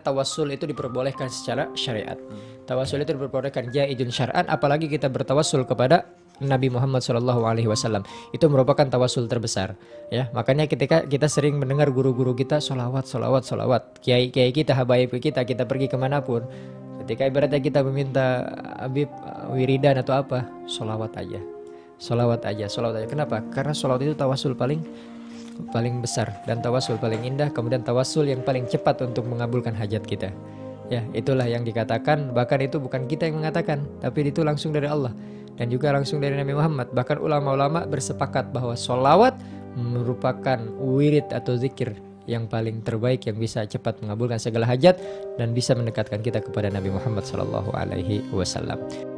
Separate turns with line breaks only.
Tawassul itu diperbolehkan secara syariat. Tawassul itu diperbolehkan jaizun syar'an apalagi kita bertawassul kepada Nabi Muhammad Shallallahu Alaihi Wasallam. Itu merupakan tawasul terbesar ya. Makanya ketika kita sering mendengar guru-guru kita solawat solawat solawat kiai kiai kita habaib kita kita pergi ke mana pun. Ketika ibaratnya kita meminta Habib wiridan atau apa? Solawat aja. Solawat aja solawat aja. Kenapa? Karena solawat itu tawasul paling paling besar dan tawasul paling indah kemudian tawasul yang paling cepat untuk mengabulkan hajat kita ya itulah yang dikatakan bahkan itu bukan kita yang mengatakan tapi itu langsung dari Allah dan juga langsung dari Nabi Muhammad bahkan ulama-ulama bersepakat bahwa solawat merupakan wirid atau zikir yang paling terbaik yang bisa cepat mengabulkan segala hajat dan bisa mendekatkan kita kepada Nabi Muhammad Sallallahu Alaihi Wasallam.